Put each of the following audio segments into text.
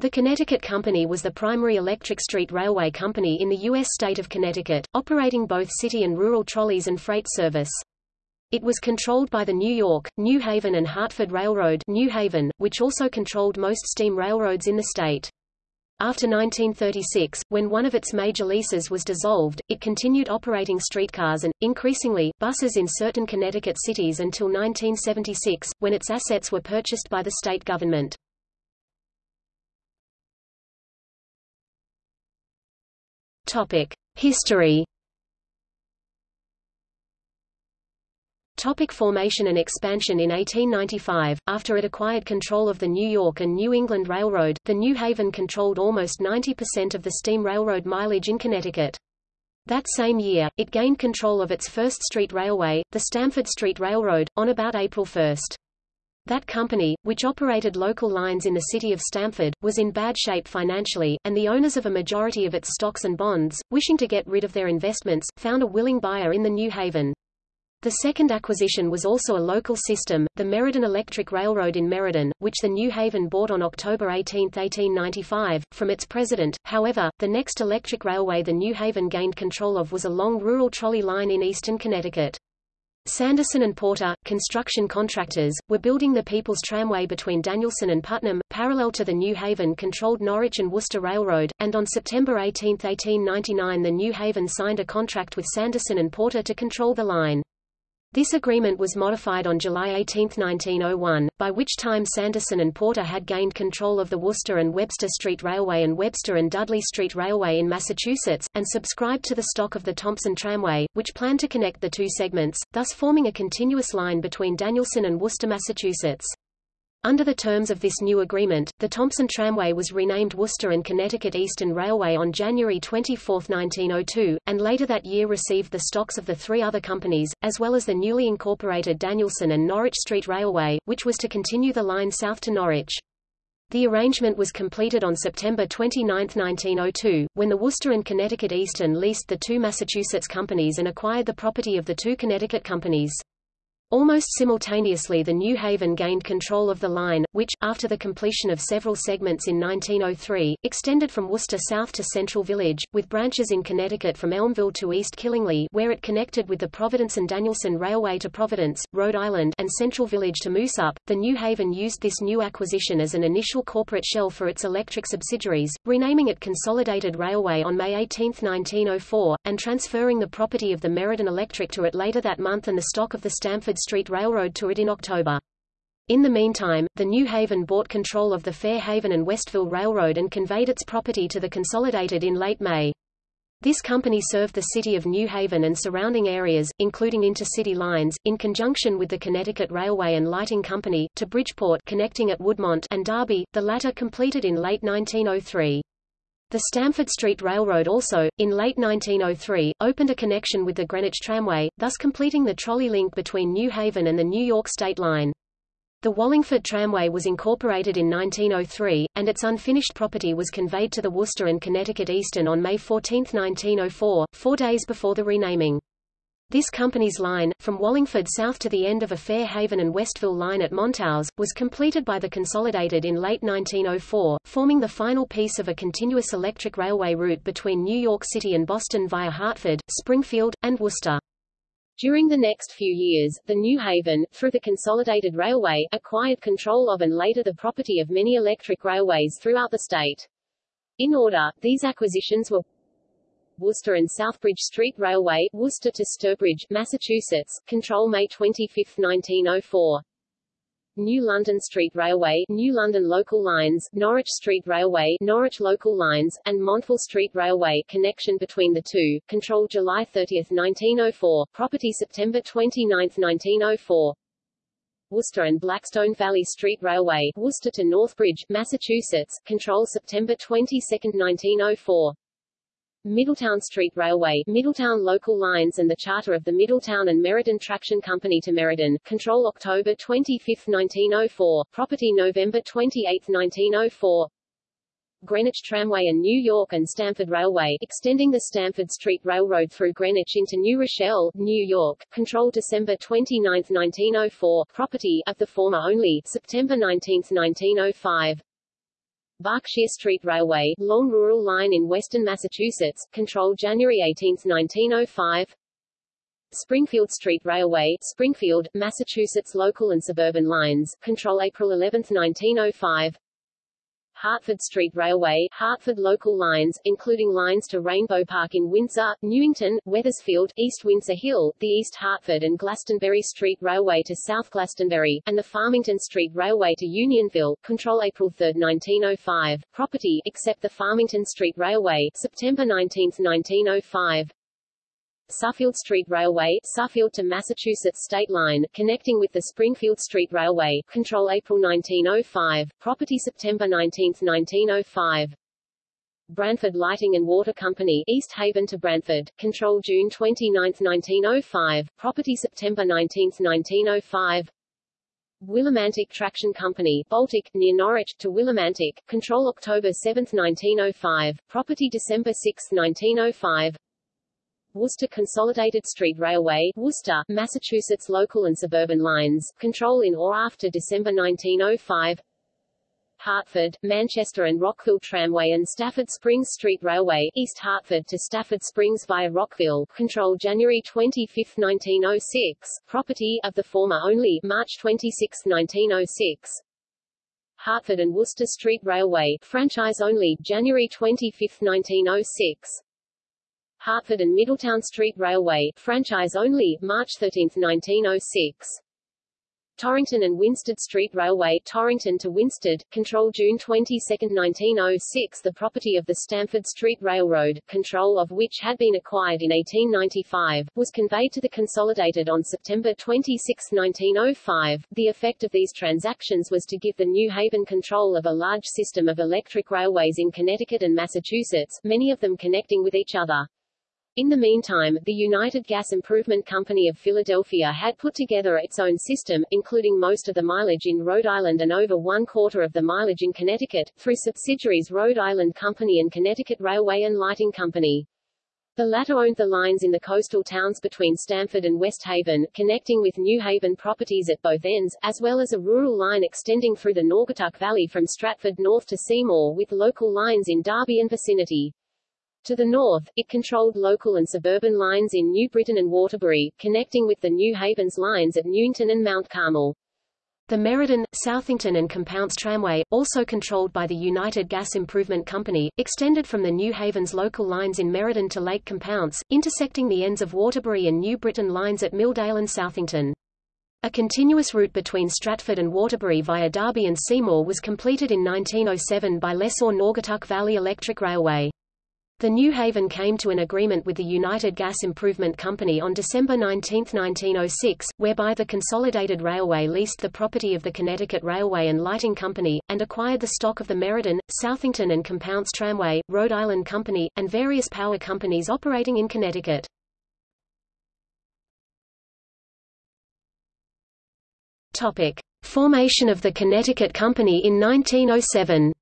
The Connecticut Company was the primary electric street railway company in the U.S. state of Connecticut, operating both city and rural trolleys and freight service. It was controlled by the New York, New Haven and Hartford Railroad New Haven, which also controlled most steam railroads in the state. After 1936, when one of its major leases was dissolved, it continued operating streetcars and, increasingly, buses in certain Connecticut cities until 1976, when its assets were purchased by the state government. History Topic formation and expansion In 1895, after it acquired control of the New York and New England Railroad, the New Haven controlled almost 90% of the steam railroad mileage in Connecticut. That same year, it gained control of its first street railway, the Stamford Street Railroad, on about April 1. That company, which operated local lines in the city of Stamford, was in bad shape financially, and the owners of a majority of its stocks and bonds, wishing to get rid of their investments, found a willing buyer in the New Haven. The second acquisition was also a local system, the Meriden Electric Railroad in Meriden, which the New Haven bought on October 18, 1895, from its president. However, the next electric railway the New Haven gained control of was a long rural trolley line in eastern Connecticut. Sanderson and Porter, construction contractors, were building the People's Tramway between Danielson and Putnam, parallel to the New Haven-controlled Norwich and Worcester Railroad, and on September 18, 1899 the New Haven signed a contract with Sanderson and Porter to control the line. This agreement was modified on July 18, 1901, by which time Sanderson and Porter had gained control of the Worcester and Webster Street Railway and Webster and Dudley Street Railway in Massachusetts, and subscribed to the stock of the Thompson Tramway, which planned to connect the two segments, thus forming a continuous line between Danielson and Worcester, Massachusetts. Under the terms of this new agreement, the Thompson Tramway was renamed Worcester and Connecticut Eastern Railway on January 24, 1902, and later that year received the stocks of the three other companies, as well as the newly incorporated Danielson and Norwich Street Railway, which was to continue the line south to Norwich. The arrangement was completed on September 29, 1902, when the Worcester and Connecticut Eastern leased the two Massachusetts companies and acquired the property of the two Connecticut companies. Almost simultaneously the New Haven gained control of the line, which, after the completion of several segments in 1903, extended from Worcester south to Central Village, with branches in Connecticut from Elmville to East Killingly where it connected with the Providence and Danielson Railway to Providence, Rhode Island and Central Village to Moosup. The New Haven used this new acquisition as an initial corporate shell for its electric subsidiaries, renaming it Consolidated Railway on May 18, 1904, and transferring the property of the Meriden Electric to it later that month and the stock of the Stamford Street Railroad to it in October. In the meantime, the New Haven bought control of the Fair Haven and Westville Railroad and conveyed its property to the Consolidated in late May. This company served the city of New Haven and surrounding areas, including intercity lines, in conjunction with the Connecticut Railway and Lighting Company, to Bridgeport connecting at Woodmont and Derby, the latter completed in late 1903. The Stamford Street Railroad also, in late 1903, opened a connection with the Greenwich Tramway, thus completing the trolley link between New Haven and the New York State Line. The Wallingford Tramway was incorporated in 1903, and its unfinished property was conveyed to the Worcester and Connecticut Eastern on May 14, 1904, four days before the renaming. This company's line, from Wallingford south to the end of a Fair Haven and Westville line at Montowese, was completed by the Consolidated in late 1904, forming the final piece of a continuous electric railway route between New York City and Boston via Hartford, Springfield, and Worcester. During the next few years, the New Haven, through the Consolidated Railway, acquired control of and later the property of many electric railways throughout the state. In order, these acquisitions were Worcester and Southbridge Street Railway, Worcester to Sturbridge, Massachusetts, control May 25, 1904. New London Street Railway, New London Local Lines, Norwich Street Railway, Norwich Local Lines, and Montville Street Railway, connection between the two, control July 30, 1904, property September 29, 1904. Worcester and Blackstone Valley Street Railway, Worcester to Northbridge, Massachusetts, control September 22, 1904. Middletown Street Railway, Middletown Local Lines and the charter of the Middletown and Meriden Traction Company to Meriden, control October 25, 1904, property November 28, 1904. Greenwich Tramway and New York and Stamford Railway, extending the Stamford Street Railroad through Greenwich into New Rochelle, New York, control December 29, 1904, property, of the former only, September 19, 1905. Berkshire Street Railway, long rural line in western Massachusetts, controlled January 18, 1905. Springfield Street Railway, Springfield, Massachusetts local and suburban lines, control April 11, 1905. Hartford Street Railway, Hartford local lines, including lines to Rainbow Park in Windsor, Newington, Wethersfield, East Windsor Hill, the East Hartford and Glastonbury Street Railway to South Glastonbury, and the Farmington Street Railway to Unionville, control April 3, 1905. Property, except the Farmington Street Railway, September 19, 1905. Suffield Street Railway, Suffield to Massachusetts State Line, connecting with the Springfield Street Railway, control April 1905, property September 19, 1905. Branford Lighting and Water Company, East Haven to Branford, control June 29, 1905, property September 19, 1905. Willimantic Traction Company, Baltic, near Norwich, to Willimantic, control October 7, 1905, property December 6, 1905. Worcester Consolidated Street Railway, Worcester, Massachusetts local and suburban lines, control in or after December 1905. Hartford, Manchester and Rockville Tramway and Stafford Springs Street Railway, East Hartford to Stafford Springs via Rockville, control January 25, 1906, property of the former only, March 26, 1906. Hartford and Worcester Street Railway, franchise only, January 25, 1906. Hartford and Middletown Street Railway, franchise only, March 13, 1906. Torrington and Winsted Street Railway, Torrington to Winsted, control June 22, 1906 the property of the Stamford Street Railroad, control of which had been acquired in 1895, was conveyed to the Consolidated on September 26, 1905. The effect of these transactions was to give the New Haven control of a large system of electric railways in Connecticut and Massachusetts, many of them connecting with each other. In the meantime, the United Gas Improvement Company of Philadelphia had put together its own system, including most of the mileage in Rhode Island and over one quarter of the mileage in Connecticut, through subsidiaries Rhode Island Company and Connecticut Railway and Lighting Company. The latter owned the lines in the coastal towns between Stamford and West Haven, connecting with New Haven properties at both ends, as well as a rural line extending through the Naugatuck Valley from Stratford north to Seymour with local lines in Derby and vicinity. To the north, it controlled local and suburban lines in New Britain and Waterbury, connecting with the New Havens lines at Newington and Mount Carmel. The Meriden, Southington and Compounce Tramway, also controlled by the United Gas Improvement Company, extended from the New Havens local lines in Meriden to Lake Compounce, intersecting the ends of Waterbury and New Britain lines at Milldale and Southington. A continuous route between Stratford and Waterbury via Derby and Seymour was completed in 1907 by lessor Naugatuck Valley Electric Railway. The New Haven came to an agreement with the United Gas Improvement Company on December 19, 1906, whereby the Consolidated Railway leased the property of the Connecticut Railway and Lighting Company, and acquired the stock of the Meriden, Southington and Compounce Tramway, Rhode Island Company, and various power companies operating in Connecticut. Topic. Formation of the Connecticut Company in 1907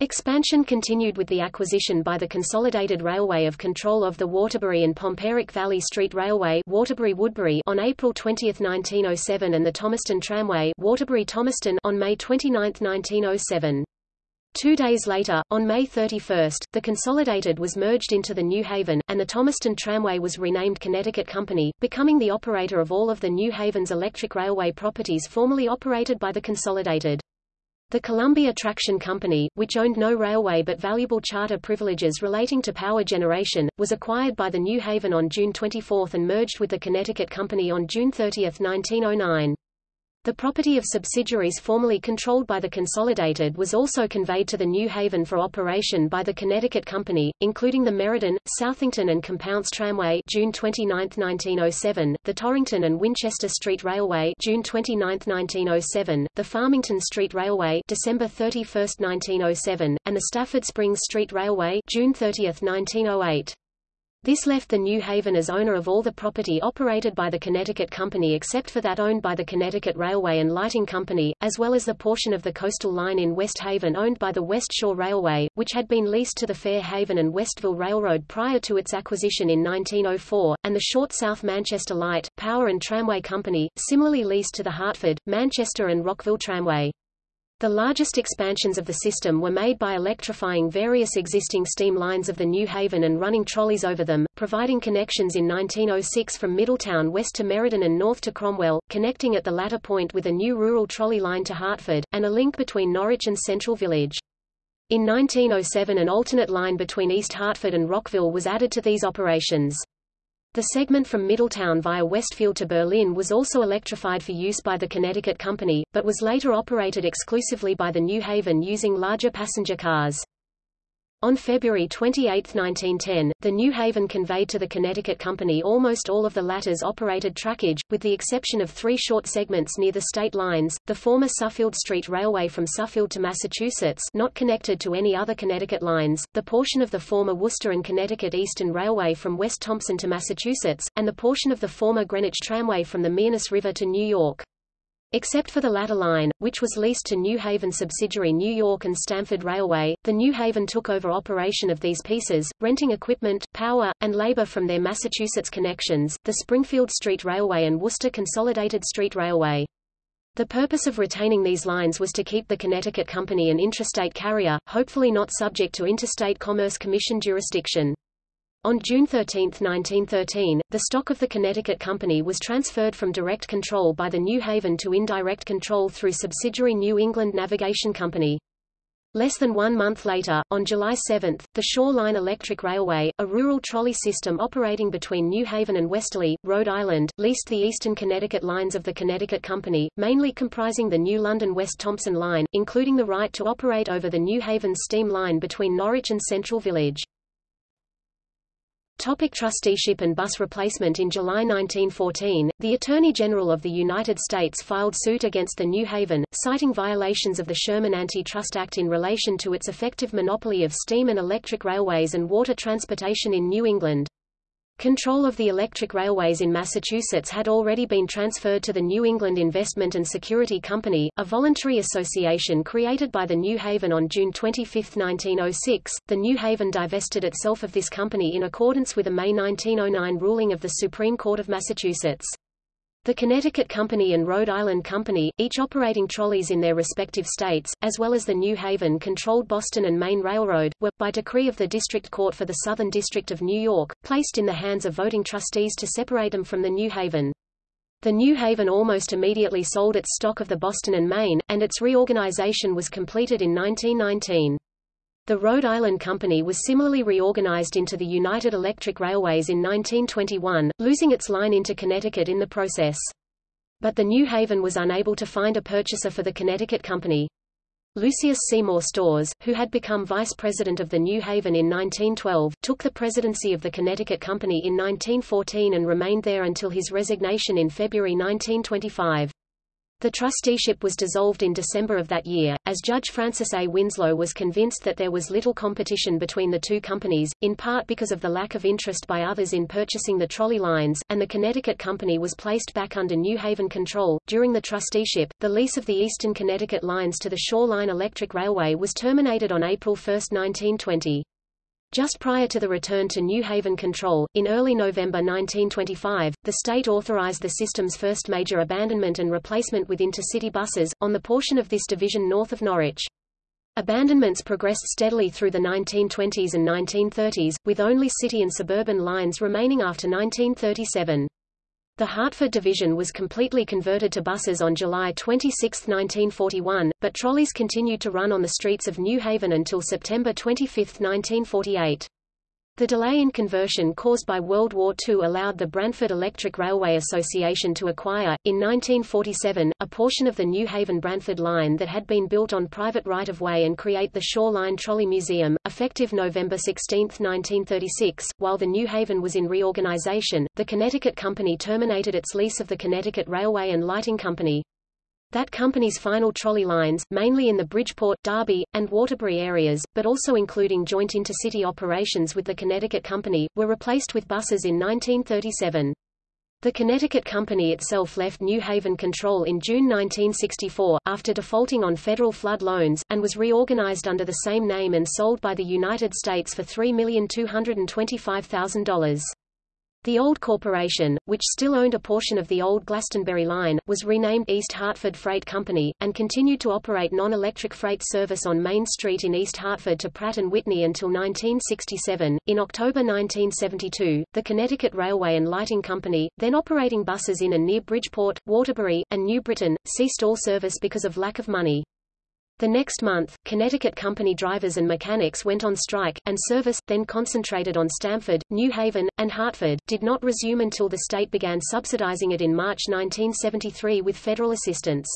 Expansion continued with the acquisition by the Consolidated Railway of control of the Waterbury and Pomperaug Valley Street Railway Waterbury-Woodbury on April 20, 1907 and the Thomaston Tramway Waterbury-Thomaston on May 29, 1907. Two days later, on May 31, the Consolidated was merged into the New Haven, and the Thomaston Tramway was renamed Connecticut Company, becoming the operator of all of the New Haven's electric railway properties formerly operated by the Consolidated. The Columbia Traction Company, which owned no railway but valuable charter privileges relating to power generation, was acquired by the New Haven on June 24 and merged with the Connecticut Company on June 30, 1909. The property of subsidiaries formerly controlled by the Consolidated was also conveyed to the New Haven for operation by the Connecticut Company, including the Meriden, Southington and Compounce Tramway June 29, 1907, the Torrington and Winchester Street Railway June 29, 1907, the Farmington Street Railway December 31, 1907, and the Stafford Springs Street Railway June 30, 1908. This left the New Haven as owner of all the property operated by the Connecticut Company except for that owned by the Connecticut Railway and Lighting Company, as well as the portion of the coastal line in West Haven owned by the West Shore Railway, which had been leased to the Fair Haven and Westville Railroad prior to its acquisition in 1904, and the short South Manchester Light, Power and Tramway Company, similarly leased to the Hartford, Manchester and Rockville Tramway. The largest expansions of the system were made by electrifying various existing steam lines of the New Haven and running trolleys over them, providing connections in 1906 from Middletown west to Meriden and north to Cromwell, connecting at the latter point with a new rural trolley line to Hartford, and a link between Norwich and Central Village. In 1907 an alternate line between East Hartford and Rockville was added to these operations. The segment from Middletown via Westfield to Berlin was also electrified for use by the Connecticut Company, but was later operated exclusively by the New Haven using larger passenger cars. On February 28, 1910, the New Haven conveyed to the Connecticut Company almost all of the latter's operated trackage, with the exception of three short segments near the state lines, the former Suffield Street Railway from Suffield to Massachusetts not connected to any other Connecticut lines, the portion of the former Worcester and Connecticut Eastern Railway from West Thompson to Massachusetts, and the portion of the former Greenwich Tramway from the Mearness River to New York. Except for the latter line, which was leased to New Haven subsidiary New York and Stamford Railway, the New Haven took over operation of these pieces, renting equipment, power, and labor from their Massachusetts connections, the Springfield Street Railway and Worcester Consolidated Street Railway. The purpose of retaining these lines was to keep the Connecticut Company an intrastate carrier, hopefully not subject to Interstate Commerce Commission jurisdiction. On June 13, 1913, the stock of the Connecticut Company was transferred from direct control by the New Haven to indirect control through subsidiary New England Navigation Company. Less than one month later, on July 7, the Shoreline Electric Railway, a rural trolley system operating between New Haven and Westerly, Rhode Island, leased the eastern Connecticut lines of the Connecticut Company, mainly comprising the New London West Thompson line, including the right to operate over the New Haven steam line between Norwich and Central Village. Topic trusteeship and bus replacement In July 1914, the Attorney General of the United States filed suit against the New Haven, citing violations of the Sherman Antitrust Act in relation to its effective monopoly of steam and electric railways and water transportation in New England. Control of the electric railways in Massachusetts had already been transferred to the New England Investment and Security Company, a voluntary association created by the New Haven on June 25, 1906. The New Haven divested itself of this company in accordance with a May 1909 ruling of the Supreme Court of Massachusetts. The Connecticut Company and Rhode Island Company, each operating trolleys in their respective states, as well as the New Haven-controlled Boston and Maine Railroad, were, by decree of the District Court for the Southern District of New York, placed in the hands of voting trustees to separate them from the New Haven. The New Haven almost immediately sold its stock of the Boston and Maine, and its reorganization was completed in 1919. The Rhode Island Company was similarly reorganized into the United Electric Railways in 1921, losing its line into Connecticut in the process. But the New Haven was unable to find a purchaser for the Connecticut Company. Lucius Seymour Storrs, who had become vice president of the New Haven in 1912, took the presidency of the Connecticut Company in 1914 and remained there until his resignation in February 1925. The trusteeship was dissolved in December of that year, as Judge Francis A. Winslow was convinced that there was little competition between the two companies, in part because of the lack of interest by others in purchasing the trolley lines, and the Connecticut Company was placed back under New Haven control. During the trusteeship, the lease of the Eastern Connecticut lines to the Shoreline Electric Railway was terminated on April 1, 1920. Just prior to the return to New Haven control, in early November 1925, the state authorized the system's first major abandonment and replacement with intercity buses, on the portion of this division north of Norwich. Abandonments progressed steadily through the 1920s and 1930s, with only city and suburban lines remaining after 1937. The Hartford division was completely converted to buses on July 26, 1941, but trolleys continued to run on the streets of New Haven until September 25, 1948. The delay in conversion caused by World War II allowed the Branford Electric Railway Association to acquire, in 1947, a portion of the New Haven-Branford line that had been built on private right-of-way and create the Shoreline Trolley Museum, effective November 16, 1936. While the New Haven was in reorganization, the Connecticut Company terminated its lease of the Connecticut Railway and Lighting Company. That company's final trolley lines, mainly in the Bridgeport, Derby, and Waterbury areas, but also including joint intercity operations with the Connecticut Company, were replaced with buses in 1937. The Connecticut Company itself left New Haven control in June 1964, after defaulting on federal flood loans, and was reorganized under the same name and sold by the United States for $3,225,000. The old corporation, which still owned a portion of the old Glastonbury line, was renamed East Hartford Freight Company, and continued to operate non-electric freight service on Main Street in East Hartford to Pratt & Whitney until 1967. In October 1972, the Connecticut Railway and Lighting Company, then operating buses in and near Bridgeport, Waterbury, and New Britain, ceased all service because of lack of money. The next month, Connecticut company drivers and mechanics went on strike, and service, then concentrated on Stamford, New Haven, and Hartford, did not resume until the state began subsidizing it in March 1973 with federal assistance.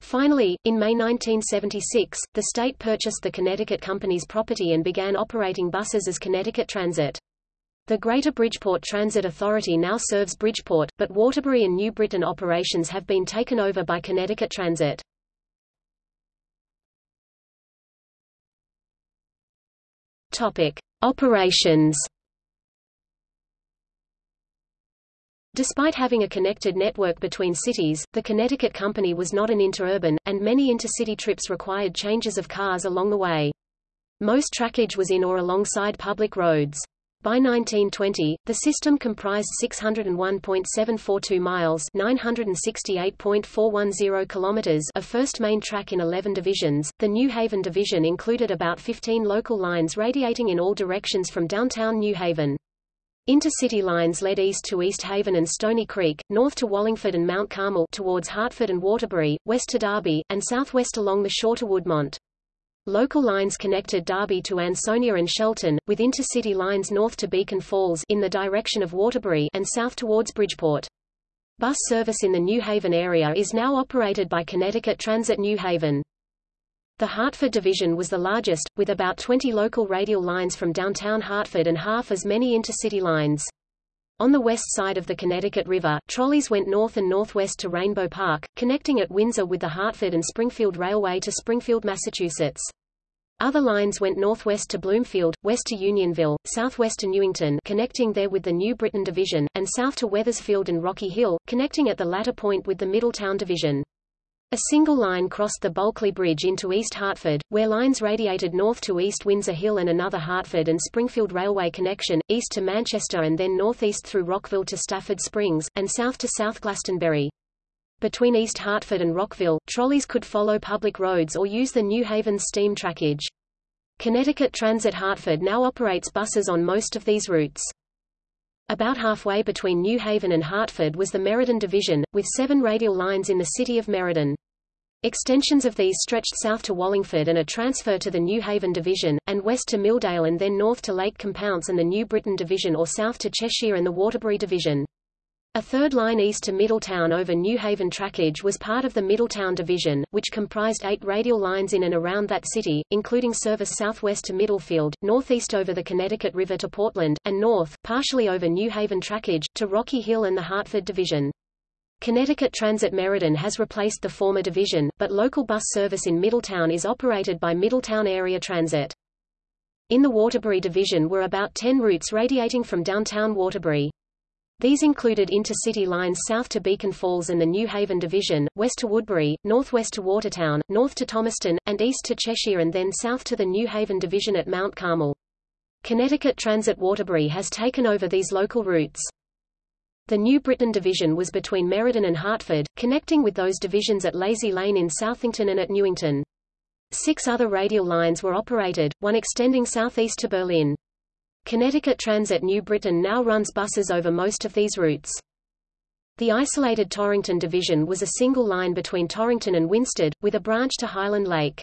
Finally, in May 1976, the state purchased the Connecticut company's property and began operating buses as Connecticut Transit. The Greater Bridgeport Transit Authority now serves Bridgeport, but Waterbury and New Britain operations have been taken over by Connecticut Transit. Topic: Operations. Despite having a connected network between cities, the Connecticut Company was not an interurban, and many intercity trips required changes of cars along the way. Most trackage was in or alongside public roads. By 1920, the system comprised 601.742 miles (968.410 kilometers) of first main track in 11 divisions. The New Haven division included about 15 local lines radiating in all directions from downtown New Haven. Intercity lines led east to East Haven and Stony Creek, north to Wallingford and Mount Carmel towards Hartford and Waterbury, west to Derby, and southwest along the shore to Woodmont. Local lines connected Derby to Ansonia and Shelton, with intercity lines north to Beacon Falls in the direction of Waterbury and south towards Bridgeport. Bus service in the New Haven area is now operated by Connecticut Transit New Haven. The Hartford division was the largest, with about 20 local radial lines from downtown Hartford and half as many intercity lines. On the west side of the Connecticut River, trolleys went north and northwest to Rainbow Park, connecting at Windsor with the Hartford and Springfield Railway to Springfield, Massachusetts. Other lines went northwest to Bloomfield, west to Unionville, southwest to Newington connecting there with the New Britain Division, and south to Wethersfield and Rocky Hill, connecting at the latter point with the Middletown Division. A single line crossed the Bulkeley Bridge into East Hartford, where lines radiated north to East Windsor Hill and another Hartford and Springfield Railway connection, east to Manchester and then northeast through Rockville to Stafford Springs, and south to South Glastonbury. Between East Hartford and Rockville, trolleys could follow public roads or use the New Haven steam trackage. Connecticut Transit Hartford now operates buses on most of these routes. About halfway between New Haven and Hartford was the Meriden Division, with seven radial lines in the city of Meriden. Extensions of these stretched south to Wallingford and a transfer to the New Haven Division, and west to Milldale and then north to Lake Compounce and the New Britain Division or south to Cheshire and the Waterbury Division. A third line east to Middletown over New Haven trackage was part of the Middletown Division, which comprised eight radial lines in and around that city, including service southwest to Middlefield, northeast over the Connecticut River to Portland, and north, partially over New Haven trackage, to Rocky Hill and the Hartford Division. Connecticut Transit Meriden has replaced the former division, but local bus service in Middletown is operated by Middletown Area Transit. In the Waterbury Division were about 10 routes radiating from downtown Waterbury. These included intercity lines south to Beacon Falls and the New Haven Division, west to Woodbury, northwest to Watertown, north to Thomaston, and east to Cheshire and then south to the New Haven Division at Mount Carmel. Connecticut Transit Waterbury has taken over these local routes. The New Britain Division was between Meriden and Hartford, connecting with those divisions at Lazy Lane in Southington and at Newington. Six other radial lines were operated, one extending southeast to Berlin. Connecticut Transit New Britain now runs buses over most of these routes. The isolated Torrington division was a single line between Torrington and Winsted, with a branch to Highland Lake.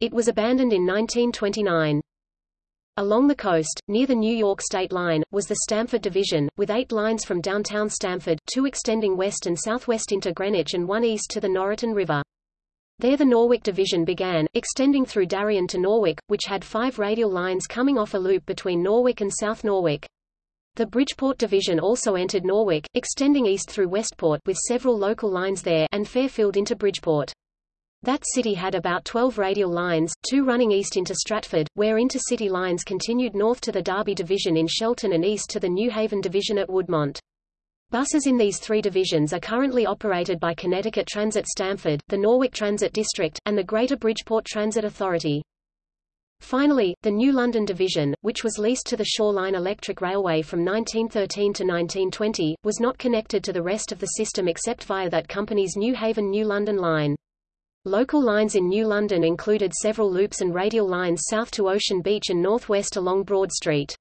It was abandoned in 1929. Along the coast, near the New York state line, was the Stamford Division, with eight lines from downtown Stamford, two extending west and southwest into Greenwich and one east to the Noroton River. There the Norwalk Division began, extending through Darien to Norwalk, which had five radial lines coming off a loop between Norwalk and South Norwalk. The Bridgeport Division also entered Norwalk, extending east through Westport with several local lines there and Fairfield into Bridgeport. That city had about 12 radial lines, two running east into Stratford, where intercity lines continued north to the Derby Division in Shelton and east to the New Haven Division at Woodmont. Buses in these three divisions are currently operated by Connecticut Transit Stamford, the Norwalk Transit District, and the Greater Bridgeport Transit Authority. Finally, the New London Division, which was leased to the Shoreline Electric Railway from 1913 to 1920, was not connected to the rest of the system except via that company's New Haven-New London line. Local lines in New London included several loops and radial lines south to Ocean Beach and northwest along Broad Street.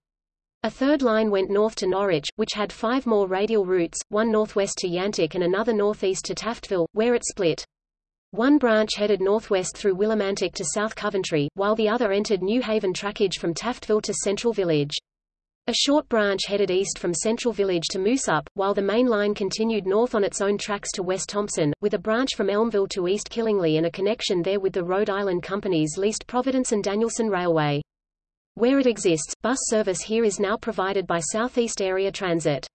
A third line went north to Norwich, which had five more radial routes, one northwest to Yantic and another northeast to Taftville, where it split. One branch headed northwest through Willimantic to South Coventry, while the other entered New Haven trackage from Taftville to Central Village. A short branch headed east from Central Village to Moosup, while the main line continued north on its own tracks to West Thompson, with a branch from Elmville to East Killingly and a connection there with the Rhode Island Company's leased Providence and Danielson Railway. Where it exists, bus service here is now provided by Southeast Area Transit.